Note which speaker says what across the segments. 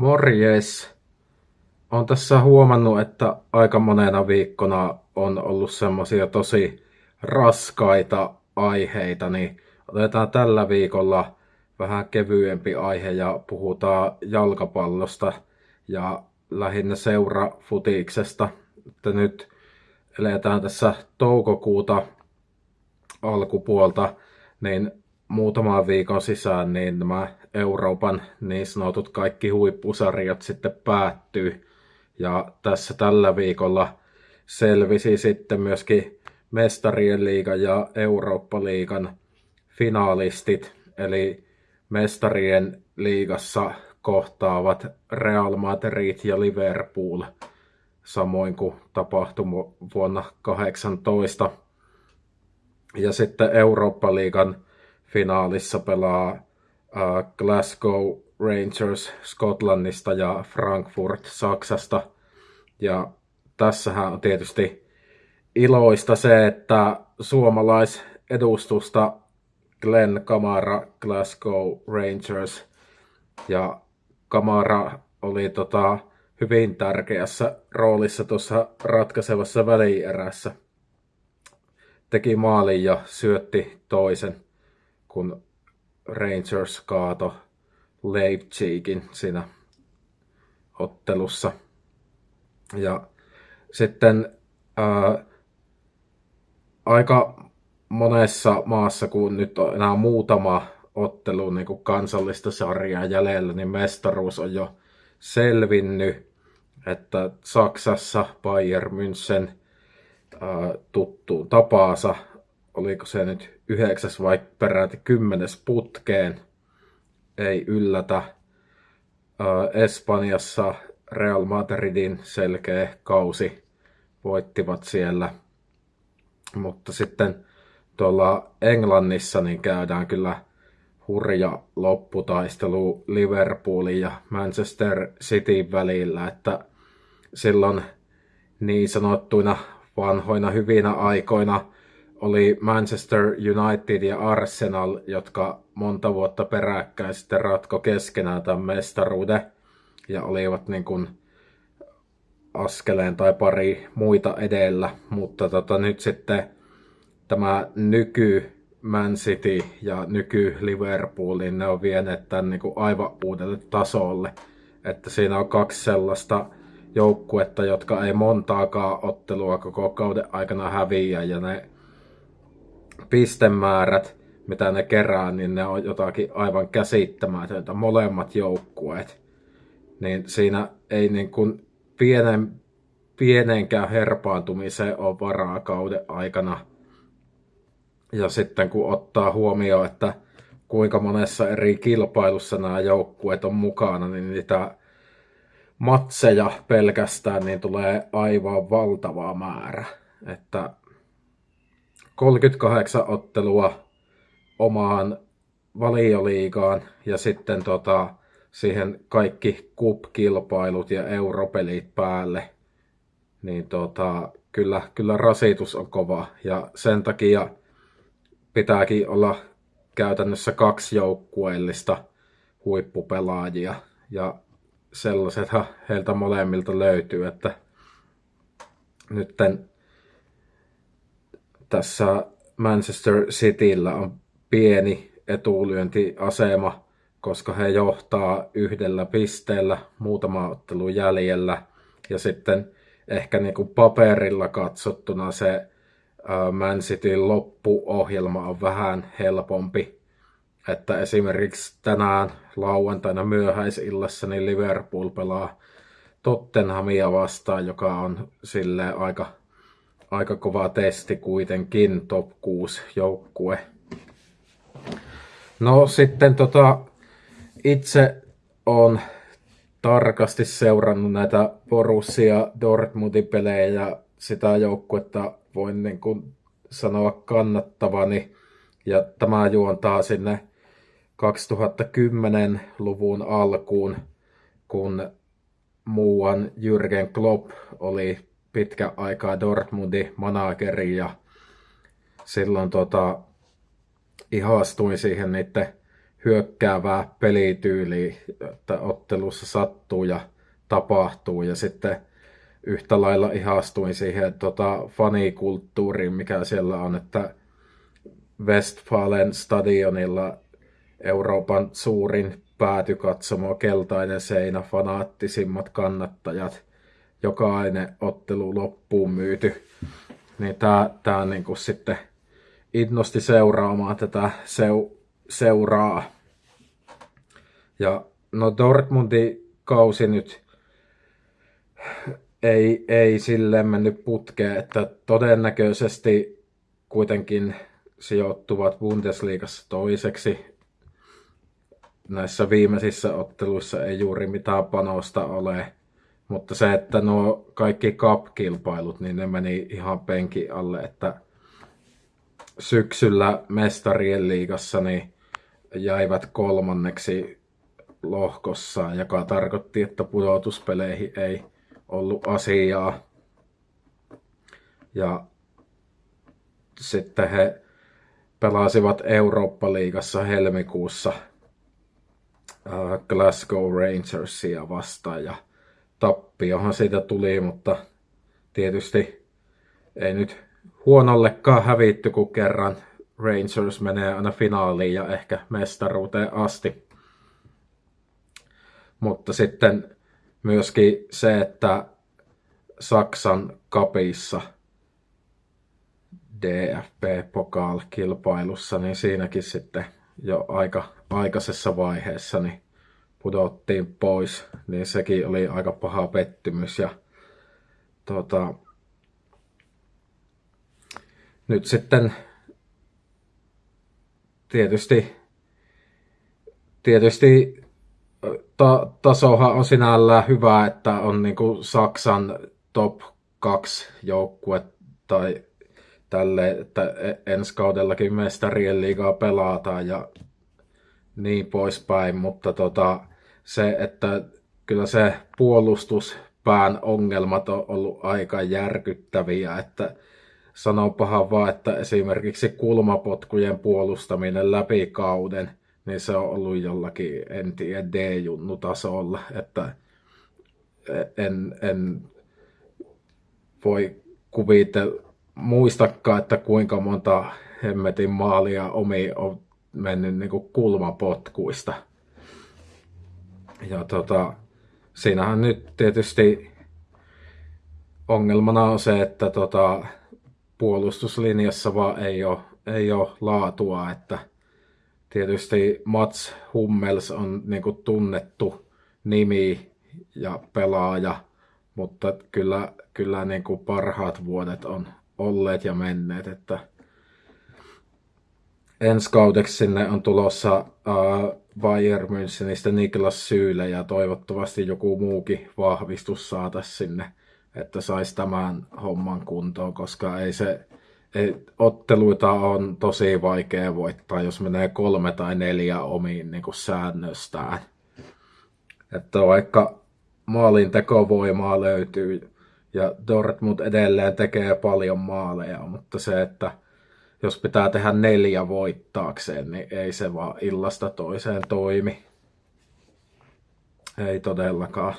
Speaker 1: Morjes! Olen tässä huomannut, että aika monena viikkona on ollut semmoisia tosi raskaita aiheita, niin otetaan tällä viikolla vähän kevyempi aihe ja puhutaan jalkapallosta ja lähinnä seurafutiksesta. Että nyt eletään tässä toukokuuta alkupuolta, niin muutaman viikon sisään niin nämä Euroopan niin sanotut kaikki huippusarjat sitten päättyy. Ja tässä tällä viikolla selvisi sitten myöskin Mestarien liigan ja Eurooppa-liigan finaalistit, eli Mestarien liigassa kohtaavat Real Madrid ja Liverpool, samoin kuin tapahtui vuonna 2018. Ja sitten Eurooppa-liigan finaalissa pelaa uh, Glasgow Rangers Skotlannista ja Frankfurt Saksasta. Ja tässähän on tietysti iloista se, että suomalaisedustusta Glenn Kamara Glasgow Rangers ja Kamara oli tota, hyvin tärkeässä roolissa tuossa ratkaisevassa välierässä. Teki maalin ja syötti toisen kun Rangers kaato Leipzigin siinä ottelussa. Ja sitten ää, aika monessa maassa, kun nyt on enää muutama ottelu niin kuin kansallista sarjaa jäljellä, niin mestaruus on jo selvinnyt, että Saksassa Bayern München ää, tuttuun tapaansa oliko se nyt yhdeksäs vai peräti kymmenes putkeen, ei yllätä. Espanjassa Real Madridin selkeä kausi voittivat siellä. Mutta sitten tuolla Englannissa niin käydään kyllä hurja lopputaistelu Liverpoolin ja Manchester Cityn välillä, että silloin niin sanottuina vanhoina hyvinä aikoina – oli Manchester United ja Arsenal, jotka monta vuotta peräkkäin sitten ratko keskenään tämän mestaruuden ja olivat niin kuin askeleen tai pari muita edellä, mutta tota, nyt sitten tämä nyky Man City ja nyky Liverpool, niin ne on vieneet tämän niin kuin aivan uudelle tasolle. Että siinä on kaksi sellaista joukkuetta, jotka ei montaakaan ottelua koko kauden aikana häviä ja ne pistemäärät, mitä ne kerää, niin ne on jotakin aivan käsittämätöntä, molemmat joukkueet. Niin siinä ei niin kuin pienen, pienenkään herpaantumiseen ole varaa kauden aikana. Ja sitten kun ottaa huomioon, että kuinka monessa eri kilpailussa nämä joukkueet on mukana, niin niitä matseja pelkästään niin tulee aivan valtava määrä. Että 38 ottelua omaan valioliigaan ja sitten tota, siihen kaikki kup-kilpailut ja europelit päälle, niin tota, kyllä, kyllä rasitus on kova ja sen takia pitääkin olla käytännössä kaksi joukkueellista huippupelaajia ja sellaisethan heiltä molemmilta löytyy, että nytten tässä Manchester Cityllä on pieni etulyöntiasema, koska he johtaa yhdellä pisteellä muutama ottelu jäljellä. Ja sitten ehkä niin kuin paperilla katsottuna se Man Cityn loppuohjelma on vähän helpompi. Että esimerkiksi tänään lauantaina myöhäisillassa niin Liverpool pelaa Tottenhamia vastaan, joka on sille aika aika kova testi kuitenkin, top 6 joukkue. No sitten tota, itse on tarkasti seurannut näitä Borussia Dortmundin pelejä ja sitä joukkuetta voin niin kuin sanoa kannattavani. Ja tämä juontaa sinne 2010-luvun alkuun, kun muuan Jürgen Klopp oli pitkä aikaa Dortmundin manageri ja silloin tota, ihastuin siihen niiden hyökkäävää pelityyliä, että ottelussa sattuu ja tapahtuu. Ja sitten yhtä lailla ihastuin siihen tota, fanikulttuuriin, mikä siellä on, että Westfalen stadionilla Euroopan suurin päätykatsomo, keltainen seinä, fanaattisimmat kannattajat, jokainen ottelu loppuun myyty. Niin tää, tää niinku sitten innosti seuraamaan tätä seu, seuraa. Ja no Dortmundin kausi nyt ei, ei silleen mennyt putkeen, että todennäköisesti kuitenkin sijoittuvat Bundesliigassa toiseksi. Näissä viimeisissä otteluissa ei juuri mitään panosta ole, mutta se, että nuo kaikki cup-kilpailut, niin ne meni ihan penki alle, että syksyllä mestarien liigassa niin jäivät kolmanneksi lohkossa, joka tarkoitti, että pudotuspeleihin ei ollut asiaa. Ja sitten he pelasivat Eurooppa-liigassa helmikuussa Glasgow Rangersia vastaan ja tappiohan siitä tuli, mutta tietysti ei nyt huonollekaan hävitty, kun kerran Rangers menee aina finaaliin ja ehkä mestaruuteen asti. Mutta sitten myöskin se, että Saksan kapissa DFB-pokaal-kilpailussa, niin siinäkin sitten jo aika aikaisessa vaiheessa niin pudottiin pois, niin sekin oli aika paha pettymys. Ja tota, nyt sitten tietysti, tietysti ta, tasohan on sinällään hyvä, että on niin kuin Saksan top 2 joukkue tai tälle, että e, ensi kaudellakin mestarien liigaa pelataan ja niin poispäin, mutta tota, se, että kyllä se puolustuspään ongelmat on ollut aika järkyttäviä, että sanopahan vaan, että esimerkiksi kulmapotkujen puolustaminen läpi kauden, niin se on ollut jollakin, en tiedä, D-junnu-tasolla, että en, en voi kuvitella, muistakaan, että kuinka monta hemmetin maalia omi on mennyt niin kuin kulmapotkuista. Ja tota, siinähän nyt tietysti ongelmana on se, että tota, puolustuslinjassa vaan ei ole, ei ole laatua, että tietysti Mats Hummels on niin kuin tunnettu nimi ja pelaaja, mutta kyllä, kyllä niin kuin parhaat vuodet on olleet ja menneet, että ensi kaudeksi sinne on tulossa uh, Bayern Münchenistä Niklas Syyle ja toivottavasti joku muukin vahvistus saataisiin sinne, että saisi tämän homman kuntoon, koska ei se, ei, otteluita on tosi vaikea voittaa, jos menee kolme tai neljä omiin niin kuin säännöstään. Että vaikka maalin tekovoimaa löytyy ja Dortmund edelleen tekee paljon maaleja, mutta se, että jos pitää tehdä neljä voittaakseen, niin ei se vaan illasta toiseen toimi. Ei todellakaan.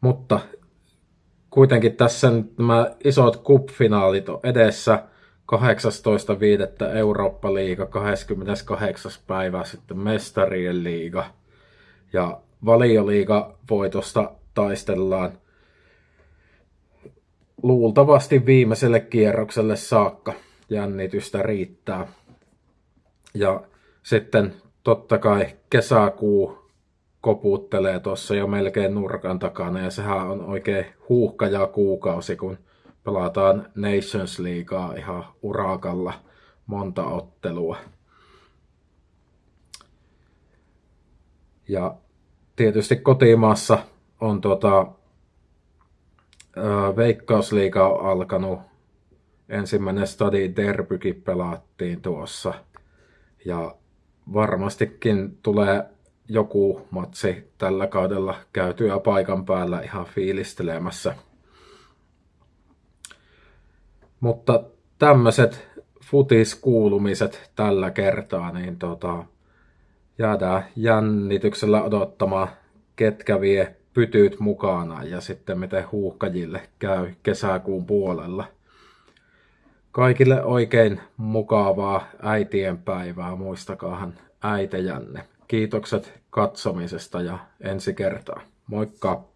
Speaker 1: Mutta kuitenkin tässä nämä isot kup-finaalit on edessä. 18.5. Eurooppa-liiga, 28. päivä sitten Mestarien liiga. Ja valioliiga voitosta taistellaan luultavasti viimeiselle kierrokselle saakka jännitystä riittää. Ja sitten totta kai kesäkuu koputtelee tuossa jo melkein nurkan takana ja sehän on oikein huuhkaja kuukausi, kun pelataan Nations Leaguea ihan urakalla monta ottelua. Ja tietysti kotimaassa on tota, Veikkausliiga on alkanut ensimmäinen stadi derbykin pelattiin tuossa. Ja varmastikin tulee joku matsi tällä kaudella käytyä paikan päällä ihan fiilistelemässä. Mutta tämmöiset futiskuulumiset tällä kertaa, niin tota, jäädään jännityksellä odottamaan, ketkä vie pytyt mukana ja sitten miten huuhkajille käy kesäkuun puolella. Kaikille oikein mukavaa äitien päivää, muistakaahan äitejänne. Kiitokset katsomisesta ja ensi kertaa. Moikka!